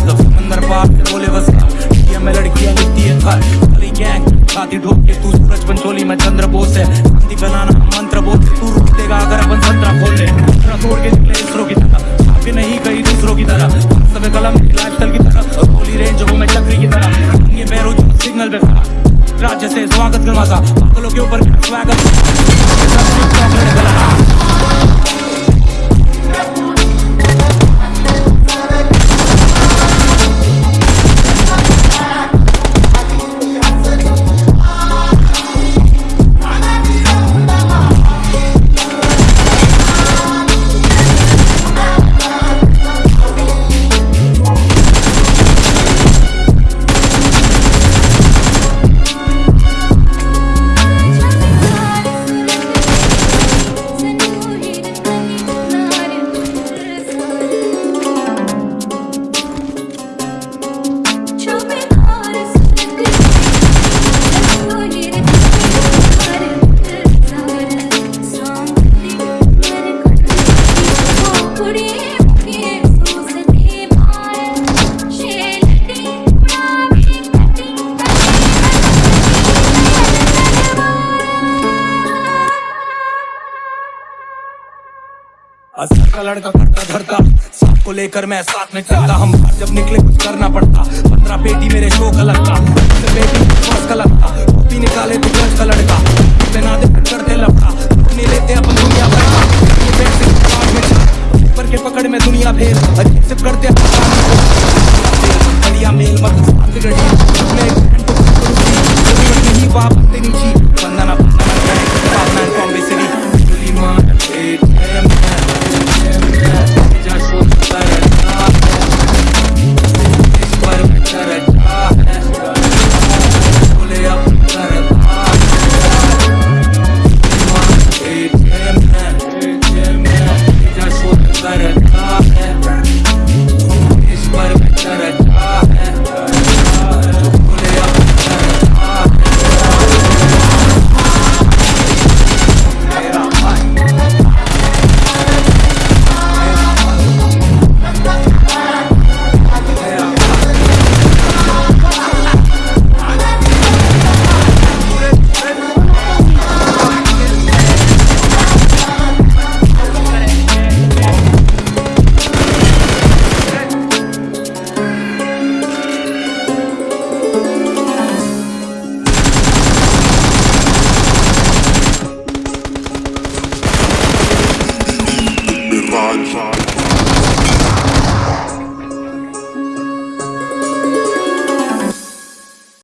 बस समंदर पार बोले बस कब में लड़कियाँ लिखती है खर गली गैंग छाती ढोक के तू सूरज पंचोली में चंद्र बोस है। शांति बनाना मंत्र बोल तू रोक देगा अगर अपन संतरा खोल। ले तोड़ के निकले इसरो की तरह। छापे नहीं कहीं दूसरों की तरह। समय कलम लाइफस्टाइल की तरह। गोली रेंज वो मैं चक्री की तरह। ये पैरों सिग्नल पे राज्य से स्वागत करवा था के ऊपर स्वागत? असर का लड़का करता धरता, सांप को लेकर मैं साथ में चलता। हम बाहर जब निकले कुछ करना पड़ता। पंद्रह पेटी मेरे शो का लगता पेटी का लगता। कॉपी निकाले तो गज का लड़का बिना दे करते लपटा। नहीं लेते अपन दुनिया भर का। पेट में दुनिया पेपर के पकड़ में दुनिया भेद। fun, fun.